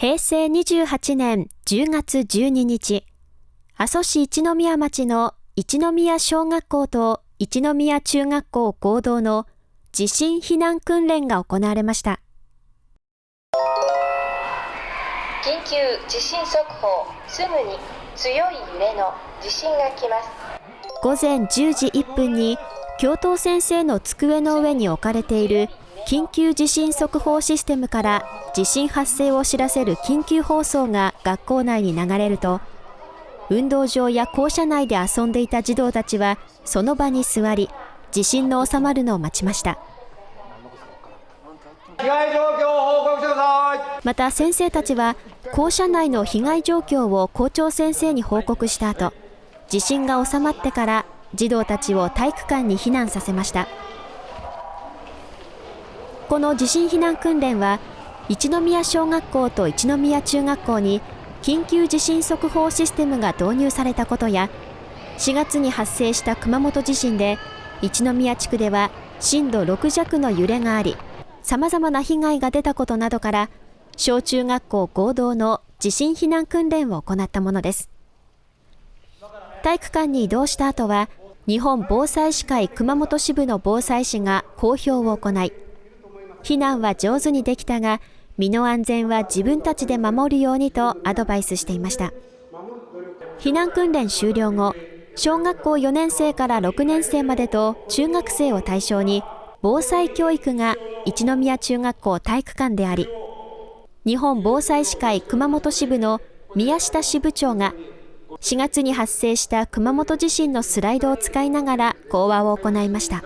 平成28年10月12日、阿蘇市一宮町の一宮小学校と一宮中学校合同の地震避難訓練が行われました。緊急地震速報、すぐに強い揺れの地震が来ます。午前10時1分に教頭先生の机の上に置かれている緊急地震速報システムから地震発生を知らせる緊急放送が学校内に流れると、運動場や校舎内で遊んでいた児童たちはその場に座り、地震の収まるのを待ちました。被害状況を報告してください。また先生たちは校舎内の被害状況を校長先生に報告した後、地震が収まってから児童たちを体育館に避難させました。この地震避難訓練は一宮小学校と一宮中学校に緊急地震速報システムが導入されたことや4月に発生した熊本地震で一宮地区では震度6弱の揺れがありさまざまな被害が出たことなどから小中学校合同の地震避難訓練を行ったものです。体育館に移動した後は日本防災士会熊本支部の防災士が公表を行い避難は上手にできたが、身の安全は自分たちで守るようにとアドバイスしていました。避難訓練終了後、小学校4年生から6年生までと中学生を対象に防災教育が一宮中学校体育館であり、日本防災士会熊本支部の宮下支部長が4月に発生した熊本地震のスライドを使いながら講話を行いました。